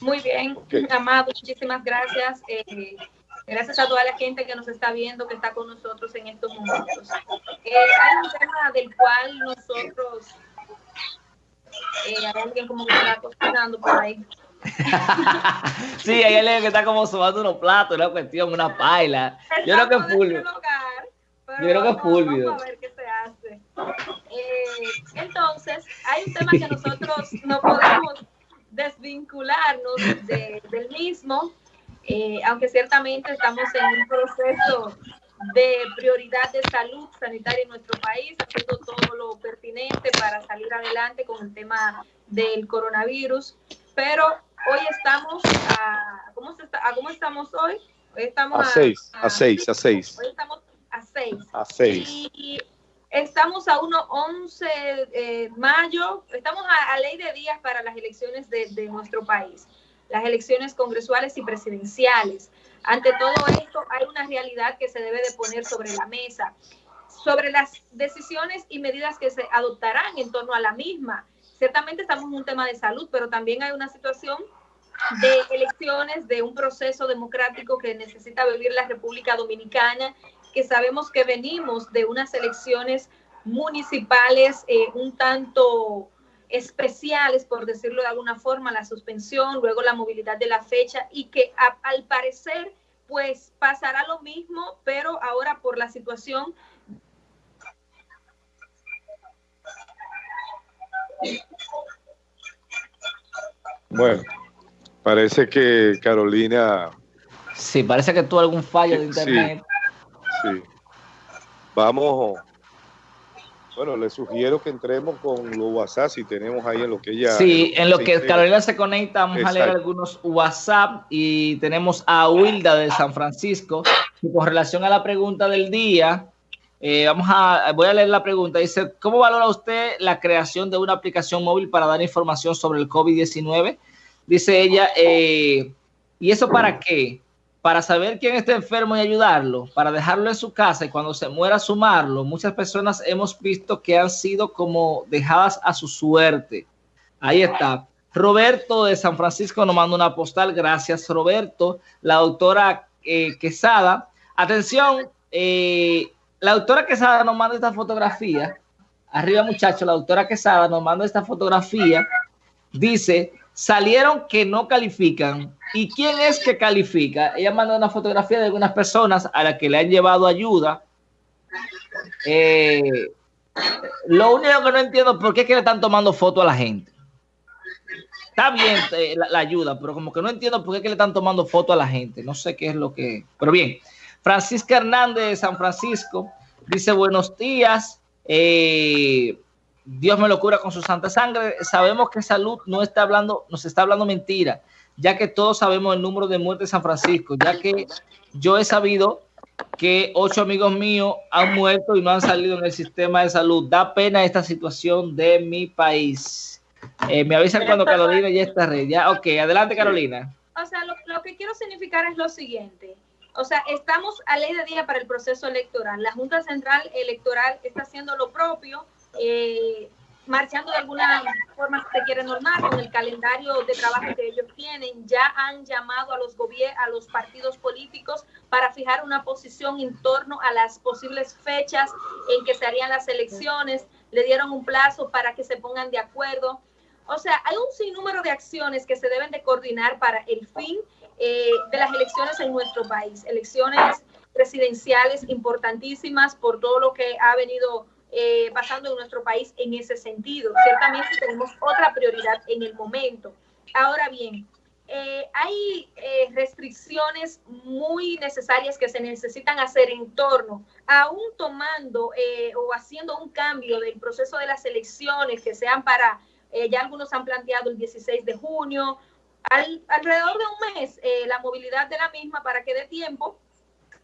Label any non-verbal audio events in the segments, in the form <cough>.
Muy bien, Amado, muchísimas gracias. Eh, gracias a toda la gente que nos está viendo, que está con nosotros en estos momentos. Eh, hay un tema del cual nosotros, eh, hay alguien como que está cocinando por ahí. <laughs> sí, hay alguien que está como subando unos platos, una cuestión, una paila. Yo creo que es Fulvio. Yo creo que es Fulvio. Eh, entonces, hay un tema que nosotros no podemos desvincularnos del mismo, eh, aunque ciertamente estamos en un proceso de prioridad de salud sanitaria en nuestro país, haciendo todo lo pertinente para salir adelante con el tema del coronavirus. Pero hoy estamos a, ¿cómo, está, cómo estamos hoy? Hoy estamos a, seis, a, seis, a seis. Hoy estamos a seis. A seis. Y estamos a 1-11 de eh, mayo, estamos a, ley de días para las elecciones de, de nuestro país, las elecciones congresuales y presidenciales. Ante todo esto, hay una realidad que se debe de poner sobre la mesa, sobre las decisiones y medidas que se adoptarán en torno a la misma ciertamente estamos en un tema de salud, pero también hay una situación de elecciones, de un proceso democrático que necesita vivir la República Dominicana, que sabemos que venimos de unas elecciones municipales eh, un tanto especiales, por decirlo de alguna forma, la suspensión, luego la movilidad de la fecha y que al parecer pues pasará lo mismo, pero ahora por la situación Bueno, parece que Carolina... Sí, parece que tuvo algún fallo de internet. Sí, Vamos... Bueno, le sugiero que entremos con los WhatsApp si tenemos ahí en lo que ella... Sí, en lo que Carolina se conecta, vamos a leer algunos WhatsApp y tenemos a Wilda de San Francisco. Y con relación a la pregunta del día, eh, vamos a, voy a leer la pregunta. Dice, ¿cómo valora usted la creación de una aplicación móvil para dar información sobre el COVID-19? Dice ella, eh, ¿y eso para qué? Para saber quién está enfermo y ayudarlo, para dejarlo en su casa y cuando se muera sumarlo. Muchas personas hemos visto que han sido como dejadas a su suerte. Ahí está. Roberto de San Francisco nos manda una postal. Gracias, Roberto. La doctora eh, Quesada. Atención, eh, la doctora Quesada nos manda esta fotografía. Arriba, muchachos, la doctora Quesada nos manda esta fotografía. Dice, salieron que no califican. ¿Y quién es que califica? Ella manda una fotografía de algunas personas a las que le han llevado ayuda. Eh, lo único que no entiendo es por qué es que le están tomando foto a la gente. Está bien eh, la, ayuda, pero como que no entiendo por qué le están tomando foto a la gente. No sé qué es lo que... Pero bien, Francisca Hernández de San Francisco dice buenos días. Eh, Dios me lo cura con su santa sangre. Sabemos que salud no está hablando, nos está hablando mentira, ya que todos sabemos el número de muertes de San Francisco, ya que yo he sabido que ocho amigos míos han muerto y no han salido en el sistema de salud. Da pena esta situación de mi país. Eh, me avisan cuando Carolina ya está red. Ya, ok, adelante Carolina. O sea, lo, lo que quiero significar es lo siguiente. O sea, estamos a ley de día para el proceso electoral. La Junta Central Electoral está haciendo lo propio, eh, marchando de alguna forma, si se quiere normal, con el calendario de trabajo que ellos tienen. Ya han llamado a los, a los partidos políticos para fijar una posición en torno a las posibles fechas en que se harían las elecciones. Le dieron un plazo para que se pongan de acuerdo. O sea, hay un sinnúmero de acciones que se deben de coordinar para el fin eh, de las elecciones en nuestro país, elecciones presidenciales importantísimas por todo lo que ha venido eh, pasando en nuestro país en ese sentido. Ciertamente tenemos otra prioridad en el momento. Ahora bien, eh, hay restricciones muy necesarias que se necesitan hacer en torno, aún tomando o haciendo un cambio del proceso de las elecciones que sean para, ya algunos han planteado el 16 de junio, alrededor de un mes eh, la movilidad de la misma para que dé tiempo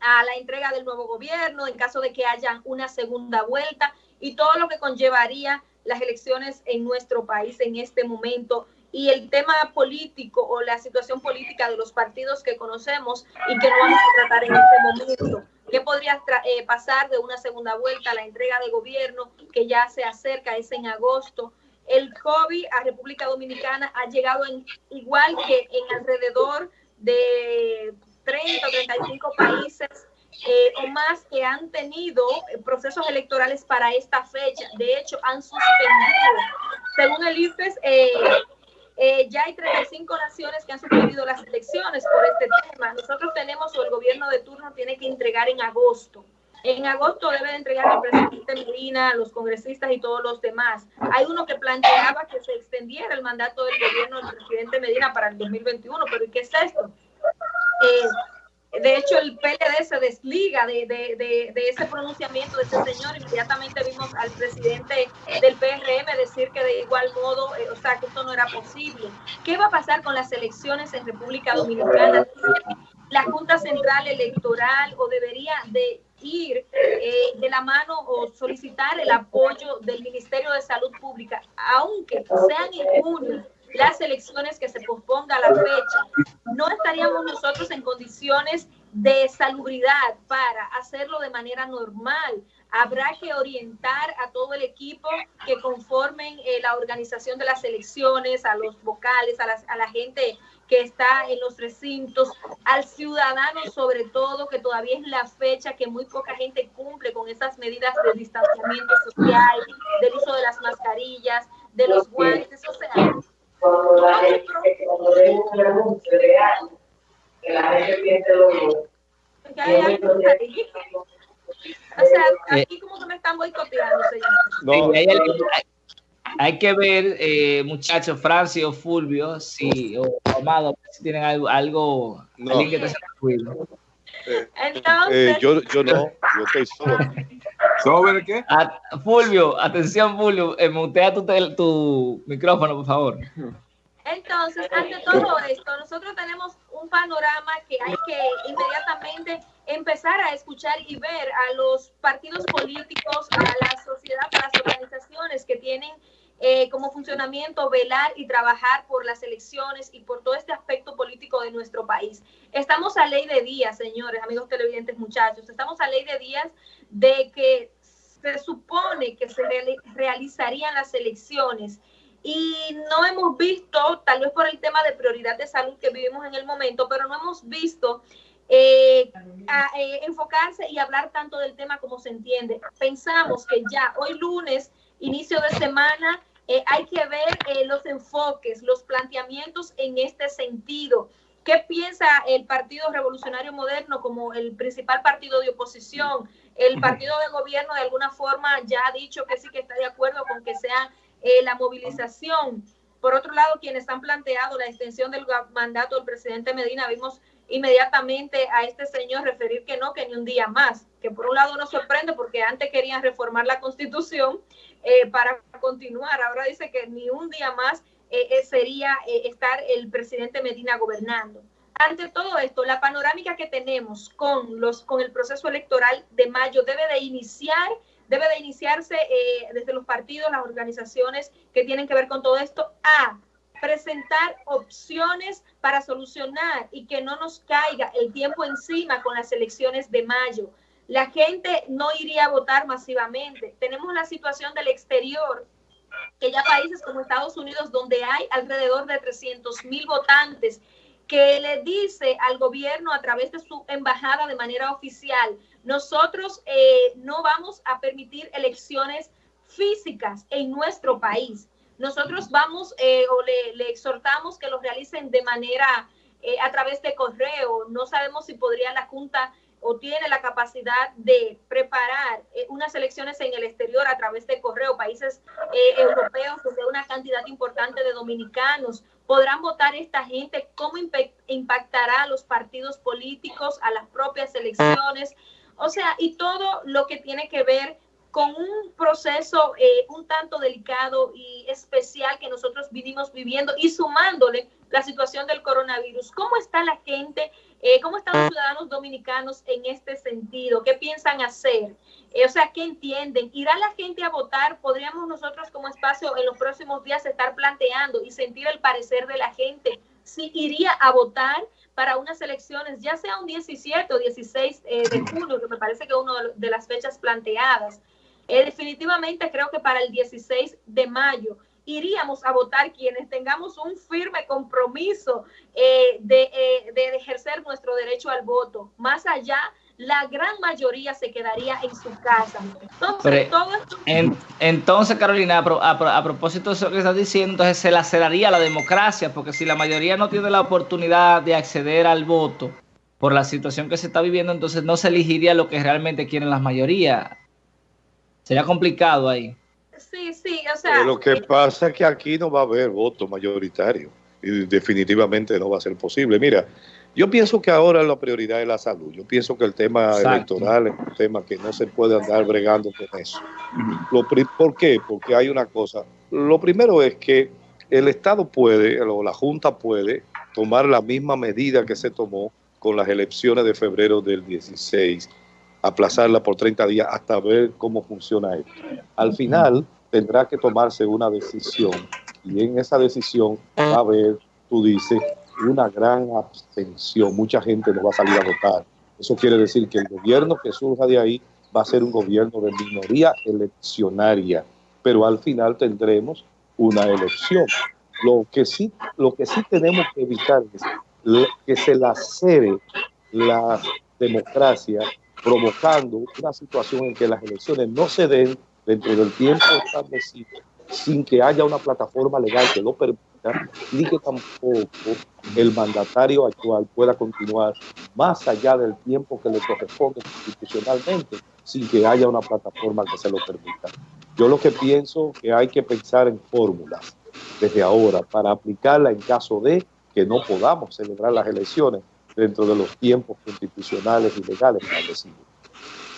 a la entrega del nuevo gobierno en caso de que haya una segunda vuelta y todo lo que conllevaría las elecciones en nuestro país en este momento y el tema político o la situación política de los partidos que conocemos y que no vamos a tratar en este momento. ¿Qué podría eh, pasar de una segunda vuelta a la entrega de gobierno que ya se acerca, es en agosto? El COVID a República Dominicana ha llegado igual que en alrededor de 30 o 35 países eh, o más que han tenido eh, procesos electorales para esta fecha. De hecho, han suspendido. Según el IFES, eh, ya hay 35 naciones que han suspendido las elecciones por este tema. Nosotros tenemos, o el gobierno de turno tiene que entregar en agosto. En agosto debe de entregar el presidente Medina, los congresistas y todos los demás. Hay uno que planteaba que se extendiera el mandato del gobierno del presidente Medina para el 2021, pero ¿y qué es esto? Eh, de hecho, el PLD se desliga de, de, de, ese pronunciamiento de ese señor. Inmediatamente vimos al presidente del PRM decir que de igual modo, eh, o sea, que esto no era posible. ¿Qué va a pasar con las elecciones en República Dominicana? La Junta Central Electoral o debería de ir eh, de la mano o solicitar el apoyo del Ministerio de Salud Pública, aunque sean junio las elecciones que se posponga la fecha, no estaríamos nosotros en condiciones de salubridad para hacerlo de manera normal. Habrá que orientar a todo el equipo que conformen eh, la organización de las elecciones, a los vocales, a, a la gente que está en los recintos, al ciudadano sobre todo, que todavía es la fecha que muy poca gente cumple con esas medidas de distanciamiento social, del uso de las mascarillas, de los guantes, o sea, cuando la gente, cuando le un anuncio de algo, que la gente piense lo mismo. O sea, eh, aquí como que me están boicoteando, señor. No, hay, hay, que ver, eh, muchachos, Francio o Fulvio, si, o Amado, si tienen algo, algo no. alguien que te. Eh, Entonces, eh, yo, yo no, yo estoy solo. ¿Sobre qué? A, Fulvio, atención, Fulvio, eh, mutea tu, tu micrófono, por favor. Entonces, ante todo esto, nosotros tenemos un panorama que hay que inmediatamente empezar a escuchar y ver a los partidos políticos, a la sociedad, a las organizaciones que tienen eh, como funcionamiento velar y trabajar por las elecciones y por todo este aspecto político de nuestro país. Estamos a ley de días, señores, amigos televidentes, muchachos, estamos a ley de días de que se supone que se realizarían las elecciones y no hemos visto, tal vez por el tema de prioridad de salud que vivimos en el momento, pero no hemos visto eh, eh, enfocarse y hablar tanto del tema como se entiende. Pensamos que ya hoy lunes inicio de semana, eh, hay que ver eh, los enfoques, los planteamientos en este sentido. ¿Qué piensa el Partido Revolucionario Moderno como el principal partido de oposición? El partido de gobierno de alguna forma ya ha dicho que sí que está de acuerdo con que sea eh, la movilización. Por otro lado, quienes han planteado la extensión del mandato del presidente Medina, vimos inmediatamente a este señor referir que no, que ni un día más, que por un lado nos sorprende porque antes querían reformar la constitución eh, para continuar, ahora dice que ni un día más eh, eh, sería estar el presidente Medina gobernando. Ante todo esto, la panorámica que tenemos con, los, con el proceso electoral de mayo debe de iniciar debe de iniciarse desde los partidos, las organizaciones que tienen que ver con todo esto, a presentar opciones para solucionar y que no nos caiga el tiempo encima con las elecciones de mayo. La gente no iría a votar masivamente. Tenemos la situación del exterior, que ya países como Estados Unidos, donde hay alrededor de 300 mil votantes, que le dice al gobierno a través de su embajada de manera oficial, nosotros eh, no vamos a permitir elecciones físicas en nuestro país nosotros vamos eh, o le, exhortamos que los realicen de manera eh, a través de correo. No sabemos si podría la Junta o tiene la capacidad de preparar eh, unas elecciones en el exterior a través de correo. Países europeos donde una cantidad importante de dominicanos podrán votar esta gente, cómo impactará a los partidos políticos, a las propias elecciones, o sea, y todo lo que tiene que ver con un proceso eh, un tanto delicado y especial que nosotros vinimos viviendo y sumándole la situación del coronavirus. ¿Cómo está la gente Eh, ¿Cómo están los ciudadanos dominicanos en este sentido? ¿Qué piensan hacer? Eh, o sea, ¿qué entienden? ¿Irá la gente a votar? ¿Podríamos nosotros como espacio en los próximos días estar planteando y sentir el parecer de la gente si iría a votar para unas elecciones, ya sea un 17 o 16 eh, de junio, que me parece que es una de las fechas planteadas? definitivamente creo que para el 16 de mayo iríamos a votar quienes tengamos un firme compromiso eh, eh, de, ejercer nuestro derecho al voto. Más allá, la gran mayoría se quedaría en su casa. Entonces, todo entonces Carolina, a, propósito de eso que estás diciendo, entonces se laceraría la democracia, porque si la mayoría no tiene la oportunidad de acceder al voto por la situación que se está viviendo, entonces no se elegiría lo que realmente quieren las mayorías. Sería complicado ahí. Sí, sí, o sea. lo que pasa es que aquí no va a haber voto mayoritario y definitivamente no va a ser posible. Mira, yo pienso que ahora la prioridad es la salud. Yo pienso que el tema electoral es un tema que no se puede andar bregando con eso. Lo, ¿Por qué? Porque hay una cosa. Lo primero es que el Estado puede, o la Junta puede, tomar la misma medida que se tomó con las elecciones de febrero del 16 aplazarla por 30 días hasta ver cómo funciona esto. Al final tendrá que tomarse una decisión y en esa decisión va a haber, tú dices, una gran abstención. Mucha gente no va a salir a votar. Eso quiere decir que el gobierno que surja de ahí va a ser un gobierno de minoría eleccionaria, pero al final tendremos una elección. Lo que sí, lo que sí tenemos que evitar es que se lacere la democracia provocando una situación en que las elecciones no se den dentro del tiempo establecido sin que haya una plataforma legal que lo permita, ni que tampoco el mandatario actual pueda continuar más allá del tiempo que le corresponde constitucionalmente, sin que haya una plataforma que se lo permita. Yo lo que pienso que hay que pensar en fórmulas desde ahora para aplicarla en caso de que no podamos celebrar las elecciones dentro de los tiempos constitucionales y legales establecidos.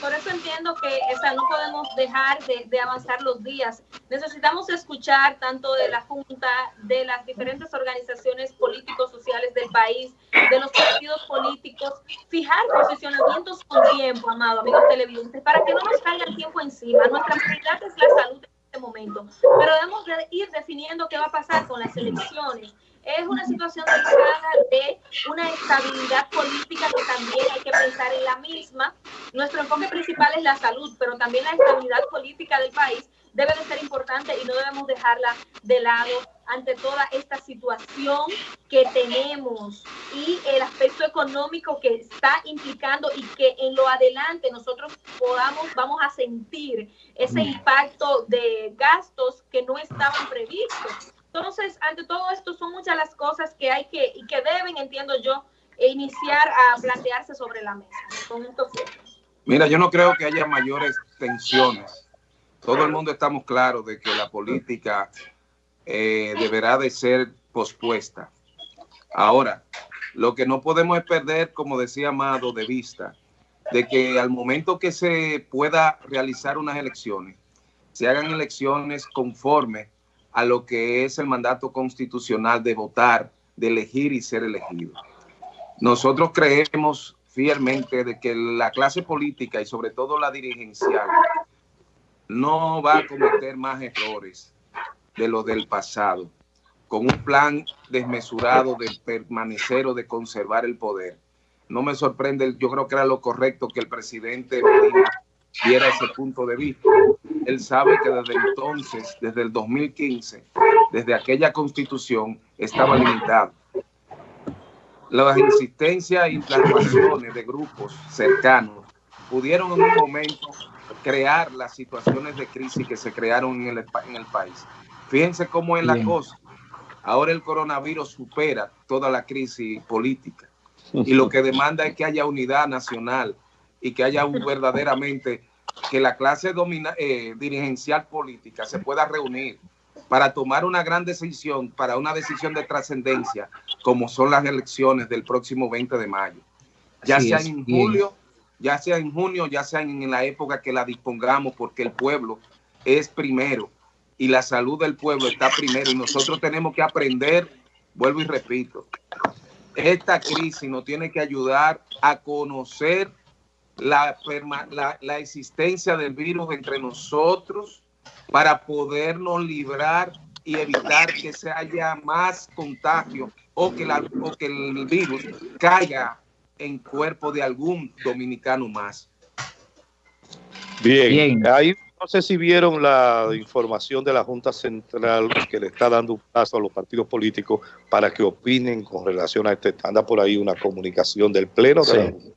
Por eso entiendo que esa, no podemos dejar de, de, avanzar los días. Necesitamos escuchar tanto de la Junta, de las diferentes organizaciones políticos sociales del país, de los partidos políticos, fijar posicionamientos con tiempo, amado amigos televidentes, para que no nos caiga el tiempo encima. Nuestra prioridad es la salud en este momento, pero debemos de ir definiendo qué va a pasar con las elecciones es una situación delicada de una estabilidad política que también hay que pensar en la misma. Nuestro enfoque principal es la salud, pero también la estabilidad política del país debe de ser importante y no debemos dejarla de lado ante toda esta situación que tenemos y el aspecto económico que está implicando y que en lo adelante nosotros podamos, vamos a sentir ese impacto de gastos que no estaban previstos entonces, ante todo esto, son muchas las cosas que hay que y que deben, entiendo yo, iniciar a plantearse sobre la mesa. Mira, yo no creo que haya mayores tensiones. Todo el mundo estamos claros de que la política eh, deberá de ser pospuesta. Ahora, lo que no podemos es perder, como decía Amado, de vista, de que al momento que se pueda realizar unas elecciones, se hagan elecciones conforme a lo que es el mandato constitucional de votar, de elegir y ser elegido. Nosotros creemos fielmente de que la clase política y sobre todo la dirigencial no va a cometer más errores de lo del pasado, con un plan desmesurado de permanecer o de conservar el poder. No me sorprende, yo creo que era lo correcto que el presidente diera ese punto de vista. Él sabe que desde entonces, desde el 2015, desde aquella constitución, estaba limitado. Las insistencias y las razones de grupos cercanos pudieron en un momento crear las situaciones de crisis que se crearon en el, en el país. Fíjense cómo es la cosa. Ahora el coronavirus supera toda la crisis política <laughs> y lo que demanda es que haya unidad nacional y que haya un, verdaderamente que la clase domina, eh, dirigencial política se pueda reunir para tomar una gran decisión, para una decisión de trascendencia, como son las elecciones del próximo 20 de mayo. Ya sea en julio, ya sea en junio, ya sea en la época que la dispongamos, porque el pueblo es primero y la salud del pueblo está primero y nosotros tenemos que aprender, vuelvo y repito, esta crisis nos tiene que ayudar a conocer la, la, existencia del virus entre nosotros para podernos librar y evitar que se haya más contagio o que, la, o que el virus caiga en cuerpo de algún dominicano más. Bien, ahí no sé si vieron la información de la Junta Central que le está dando un paso a los partidos políticos para que opinen con relación a este. Anda por ahí una comunicación del Pleno de